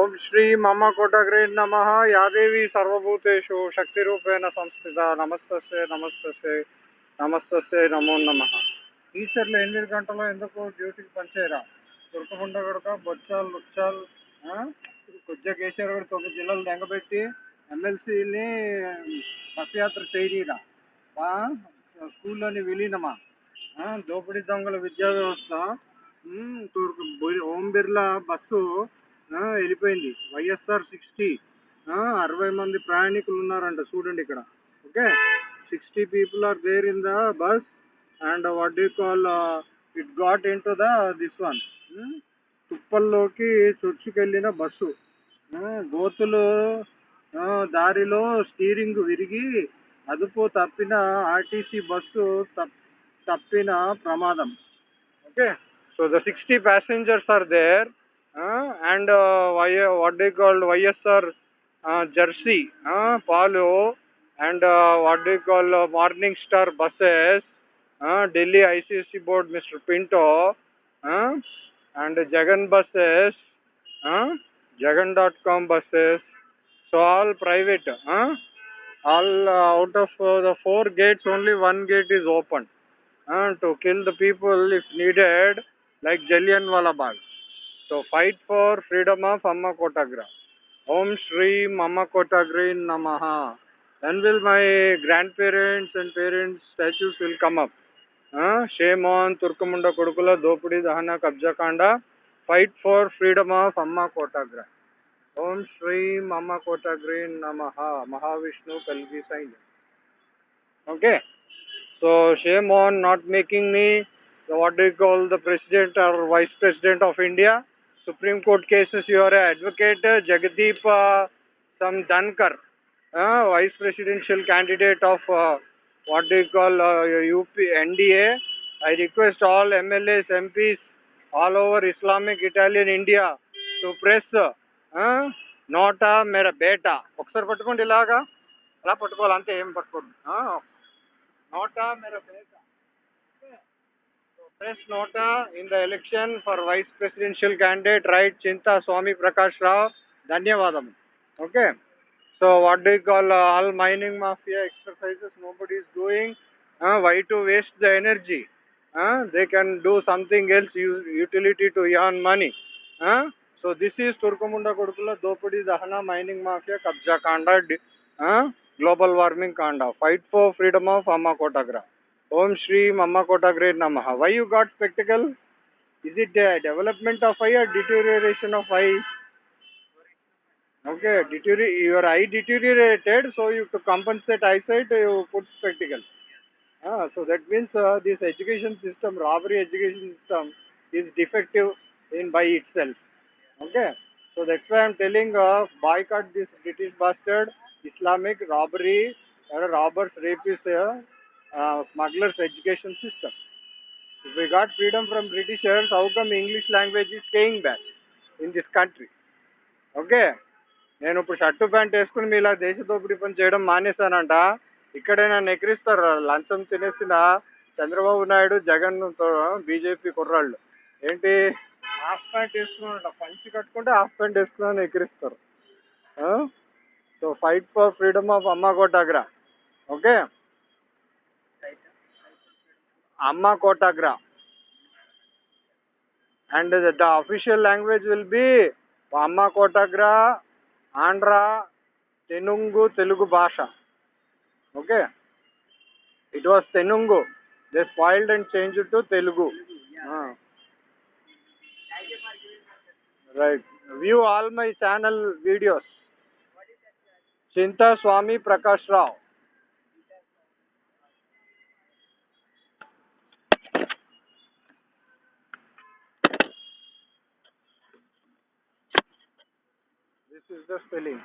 ఓం శ్రీ మమ కోటగ్రే నమ. యాదేవి సర్వభూతేషు శక్తిరూపేణ సంస్థిత. నమస్తస్యే నమస్తస్యే నమస్తస్యే నమో నమ. టీచర్లు ఎనిమిది గంటలో ఎందుకు డ్యూటీకి పనిచేయరా? తురకముండ గడక బొచ్చాలు లుచ్చాలు కొద్దిగా కేసీఆర్ గారు తొమ్మిది జిల్లాలు దెంగబెట్టి ఎమ్మెల్సీని బస్ చేయనీరా? స్కూల్లోని విలీనమా? దోపిడీ దొంగల విద్యా వ్యవస్థ? తూర్పు ఓం బిర్లా బస్సు వెళ్ళిపోయింది. వైఎస్ఆర్ సిక్స్టీ. అరవై మంది ప్రయాణికులు ఉన్నారంట చూడండి ఇక్కడ. Okay? Sixty people are there in the bus and what do call it got into the this one. తుప్పల్లోకి చొచ్చుకెళ్ళిన బస్సు. గోతులు దారిలో స్టీరింగ్ విరిగి అదుపు తప్పిన ఆర్టీసీ బస్సు తప్ తప్పిన ప్రమాదం. Okay? So the sixty passengers are there and uh, what they called YSR Jersey, Palo, and uh, what they call uh, Morning Star buses, Delhi ICC board Mr. Pinto, and Jagan buses, Jagan.com buses. So all private. All out of the four gates, only one gate is open. Uh, to kill the people if needed, like Jallianwala Bagh. So fight for freedom of Amma Kotagra. Om Shri Amma Kotagri Namaha. Then will my grandparents and parents statues will come up. Uh, shame on Turkamunda Kurukula, Dopudi Dahana Kabja Kanda. Fight for freedom of Amma Kotagra. Om Shri Amma Kotagri Namaha. Mahavishnu Kalgi Sain. Okay. So shame on not making me what do you call the president or vice president of India vice president of India Supreme Court cases your advocate Jagdeep some Dhankhar vice presidential candidate of what do call UP NDA I request all MLAs MPs all over Islamic Italian India to press NOTA మేర బేటా ఒకసారి పట్టుకోండి ఇలాగా అలా పట్టుకోవాలి అంతే ఏం పట్టుకోండి నోటా మేర బేటా press NOTA in the election for vice presidential candidate right Chinta Swami Prakash Rao ధన్యవాదం okay so what do call all mining mafia exercises nobody is doing why to waste the energy they can do something else utility to an money so this is తుర్కముండ కొడుకుల దోపిడీ దహన mining mafia కబ్జా కాండ global warming కాండ fight for freedom of అమ్మ ओम श्री मम्मा Kota great num. Why you got spectacle is it development of eye or deterioration of eye okay your eye deteriorated so you to compensate I said you put spectacle so that mean this education system robbery education system is defective in by it say okay so that way I'm telling by cut this British bastard Islamic robbery robbers rapey uh, smugglers education system. If we got freedom from Britishers, how come English language is staying back in this country? Okay నేను ఇప్పుడు shirt pant వేసుకుని మీ ఇలా దేశ దోపిడీ పని చేయడం మానేశానంట. ఇక్కడే నన్ను లంచం తినేసిన చంద్రబాబు నాయుడు జగన్ బీజేపీ కుర్రాళ్ళు. ఏంటి? హాఫ్ ప్యాంట్ వేసుకున్నాడు పంచి కట్టుకుంటే హాఫ్ ప్యాంట్ వేసుకున్నాను ఎక్కిరిస్తారు so fight for freedom of అమ్మ కోటాగ్రా ఓకే అమ్మ కోటాగ్రా and the official language will be అమ్మ కోటాగ్రా ఆంధ్ర తెనుంగు తెలుగు భాష okay it was Tenungu they spoiled and change to Telugu Right. View all my channel videos. Chinta Swami Prakash Rao. This is the spelling.